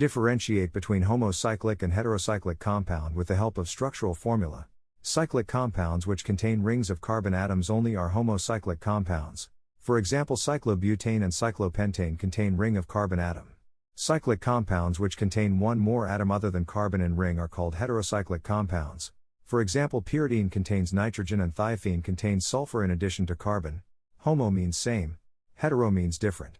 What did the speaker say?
Differentiate between homocyclic and heterocyclic compound with the help of structural formula. Cyclic compounds which contain rings of carbon atoms only are homocyclic compounds. For example, cyclobutane and cyclopentane contain ring of carbon atom. Cyclic compounds which contain one more atom other than carbon in ring are called heterocyclic compounds. For example, pyridine contains nitrogen and thiophene contains sulfur in addition to carbon. Homo means same, hetero means different.